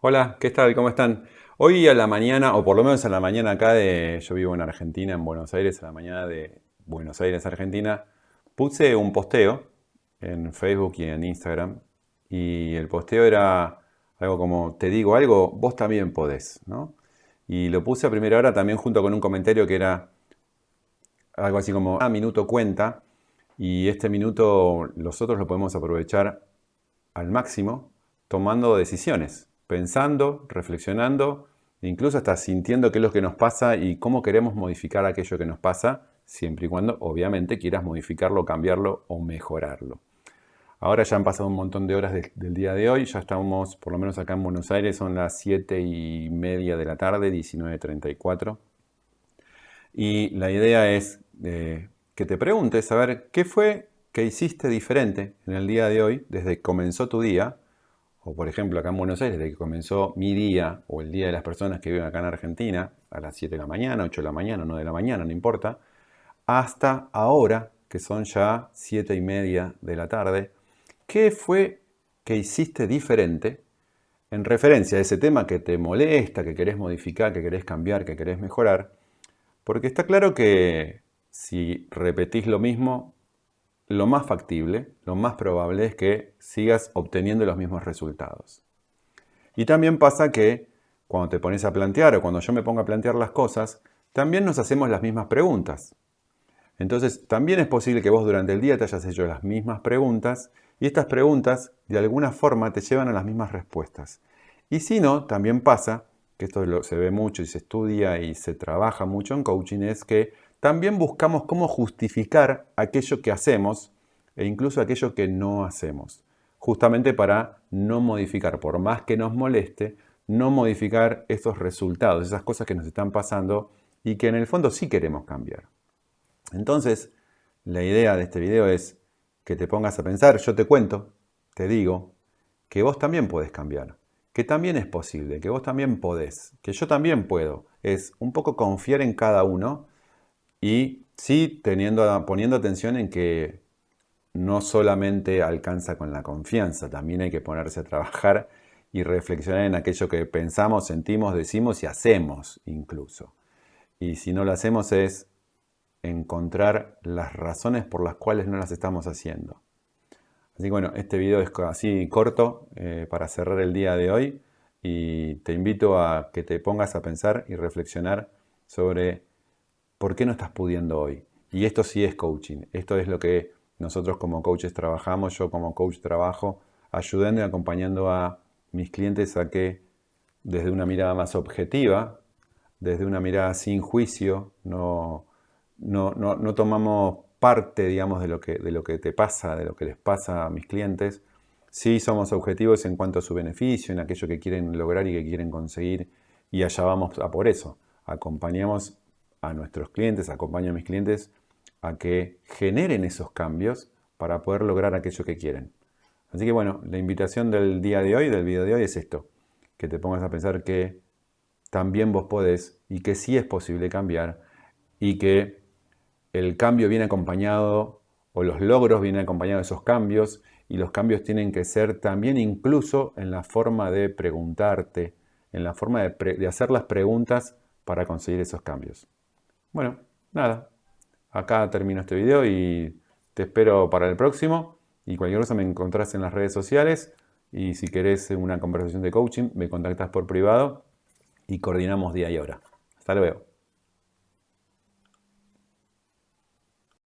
Hola, ¿qué tal? ¿Cómo están? Hoy a la mañana, o por lo menos a la mañana acá de... Yo vivo en Argentina, en Buenos Aires, a la mañana de Buenos Aires, Argentina, puse un posteo en Facebook y en Instagram. Y el posteo era algo como, te digo algo, vos también podés, ¿no? Y lo puse a primera hora también junto con un comentario que era algo así como, ah, minuto cuenta. Y este minuto nosotros lo podemos aprovechar al máximo tomando decisiones pensando, reflexionando, incluso hasta sintiendo qué es lo que nos pasa y cómo queremos modificar aquello que nos pasa, siempre y cuando obviamente quieras modificarlo, cambiarlo o mejorarlo. Ahora ya han pasado un montón de horas del día de hoy, ya estamos, por lo menos acá en Buenos Aires, son las 7 y media de la tarde, 19.34. Y la idea es eh, que te preguntes, a ver, ¿qué fue que hiciste diferente en el día de hoy, desde que comenzó tu día, o por ejemplo acá en Buenos Aires, desde que comenzó mi día o el día de las personas que viven acá en Argentina, a las 7 de la mañana, 8 de la mañana, 9 de la mañana, no importa, hasta ahora, que son ya 7 y media de la tarde, ¿qué fue que hiciste diferente en referencia a ese tema que te molesta, que querés modificar, que querés cambiar, que querés mejorar? Porque está claro que si repetís lo mismo, lo más factible, lo más probable es que sigas obteniendo los mismos resultados. Y también pasa que cuando te pones a plantear o cuando yo me pongo a plantear las cosas, también nos hacemos las mismas preguntas. Entonces, también es posible que vos durante el día te hayas hecho las mismas preguntas y estas preguntas de alguna forma te llevan a las mismas respuestas. Y si no, también pasa, que esto se ve mucho y se estudia y se trabaja mucho en coaching, es que también buscamos cómo justificar aquello que hacemos e incluso aquello que no hacemos, justamente para no modificar, por más que nos moleste, no modificar esos resultados, esas cosas que nos están pasando y que en el fondo sí queremos cambiar. Entonces, la idea de este video es que te pongas a pensar, yo te cuento, te digo, que vos también puedes cambiar, que también es posible, que vos también podés, que yo también puedo. Es un poco confiar en cada uno y sí teniendo, poniendo atención en que no solamente alcanza con la confianza, también hay que ponerse a trabajar y reflexionar en aquello que pensamos, sentimos, decimos y hacemos incluso. Y si no lo hacemos es encontrar las razones por las cuales no las estamos haciendo. Así que bueno, este video es así corto eh, para cerrar el día de hoy y te invito a que te pongas a pensar y reflexionar sobre ¿por qué no estás pudiendo hoy? Y esto sí es coaching, esto es lo que nosotros como coaches trabajamos, yo como coach trabajo, ayudando y acompañando a mis clientes a que desde una mirada más objetiva, desde una mirada sin juicio, no, no, no, tomamos parte, digamos, de lo, que, de lo que te pasa, de lo que les pasa a mis clientes. Sí somos objetivos en cuanto a su beneficio, en aquello que quieren lograr y que quieren conseguir, y allá vamos a por eso. Acompañamos a nuestros clientes, acompaño a mis clientes a que generen esos cambios para poder lograr aquello que quieren. Así que bueno, la invitación del día de hoy, del video de hoy es esto, que te pongas a pensar que también vos podés y que sí es posible cambiar y que el cambio viene acompañado o los logros vienen acompañados de esos cambios y los cambios tienen que ser también incluso en la forma de preguntarte, en la forma de, de hacer las preguntas para conseguir esos cambios. Bueno, nada. Acá termino este video y te espero para el próximo. Y cualquier cosa me encontrás en las redes sociales. Y si querés una conversación de coaching, me contactas por privado y coordinamos día y hora. Hasta luego.